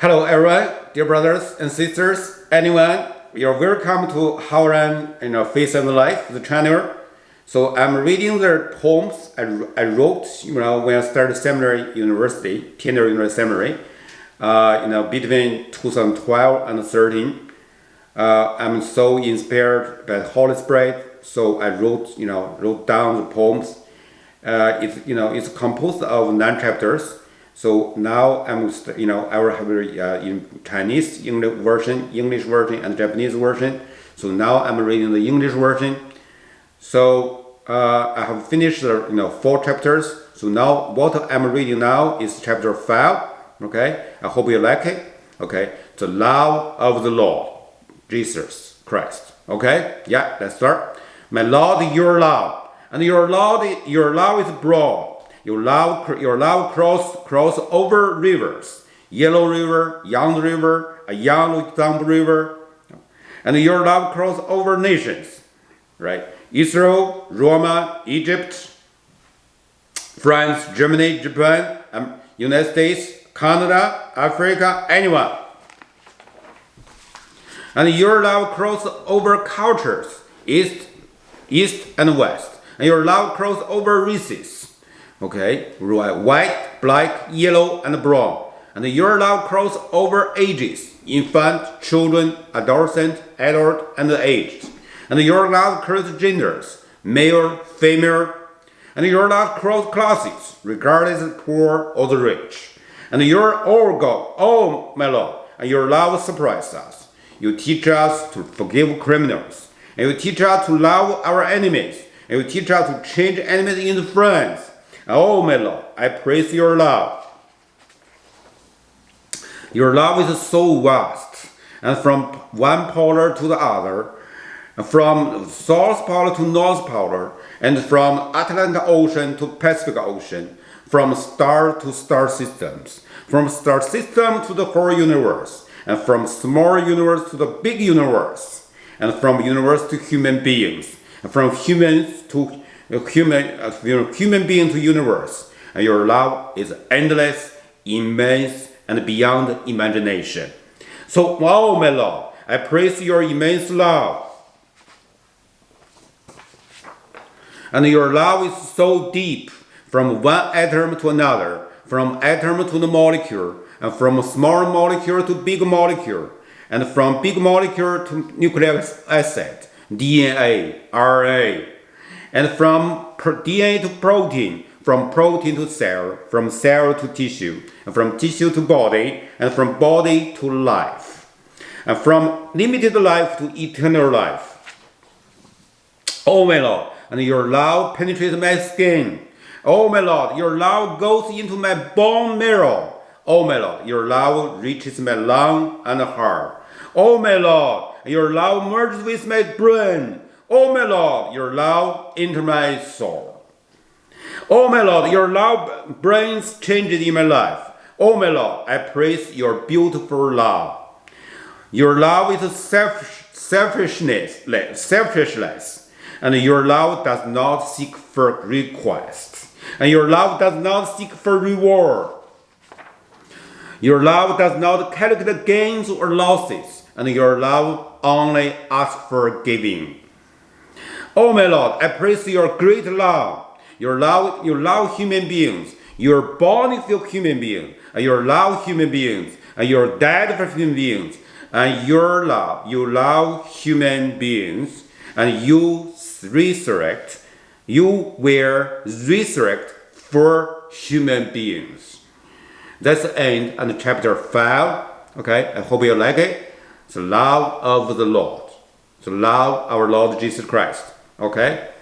Hello everyone, dear brothers and sisters, anyone, you're welcome to Howran you know, Faith and Life, the channel. So I'm reading the poems I, I wrote, you know, when I started seminary university, Tyndale University Seminary, uh, you know, between 2012 and 13. Uh, I'm so inspired by the Holy Spirit, so I wrote, you know, wrote down the poems. Uh, it's, you know, it's composed of nine chapters. So now I'm, you know, I will have uh, in Chinese English version, English version, and Japanese version. So now I'm reading the English version. So uh, I have finished you know, four chapters. So now what I'm reading now is chapter five. Okay, I hope you like it. Okay, the love of the Lord, Jesus Christ. Okay, yeah, let's start. My Lord, your love, and your love, your love is broad your love, your love cross, cross over rivers. Yellow River, Young River, a Young River. And your love cross over nations. Right? Israel, Roma, Egypt, France, Germany, Japan, um, United States, Canada, Africa, anyone. And your love cross over cultures, east, east and west. And your love cross over races Okay, right, uh, white, black, yellow, and brown. And your love cross over ages, infant, children, adolescent, adult, and aged. And your love cross genders, male, female, and your love cross classes, regardless of poor or the rich. And your all God, my Lord, and your love surprises us. You teach us to forgive criminals, and you teach us to love our enemies, and you teach us to change enemies into friends Oh, my Lord, I praise your love. Your love is so vast, and from one polar to the other, from South Pole to North Pole, and from Atlantic Ocean to Pacific Ocean, from star to star systems, from star system to the whole universe, and from small universe to the big universe, and from universe to human beings, and from humans to human, uh, human being to universe. And your love is endless, immense, and beyond imagination. So, oh my Lord, I praise your immense love. And your love is so deep, from one atom to another, from atom to the molecule, and from small molecule to big molecule, and from big molecule to nucleic acid, DNA, RNA, and from DNA to protein, from protein to cell, from cell to tissue, and from tissue to body, and from body to life, and from limited life to eternal life. Oh my Lord, and your love penetrates my skin. Oh my Lord, your love goes into my bone marrow. Oh my Lord, your love reaches my lung and heart. Oh my Lord, your love merges with my brain. Oh my Lord, your love enter my soul. Oh my Lord, your love brings changes in my life. Oh my Lord, I praise your beautiful love. Your love is self, selfishness, selfishness, and your love does not seek for requests, and your love does not seek for reward. Your love does not calculate gains or losses, and your love only asks for giving. Oh my Lord, I praise your great love. Your love, you love human beings. You're born into human beings. And you love human beings. And you're dead for human beings. And your love, you love human beings. And you resurrect. You will resurrect for human beings. That's the end of chapter 5. Okay, I hope you like it. The love of the Lord. The love of our Lord Jesus Christ. Okay?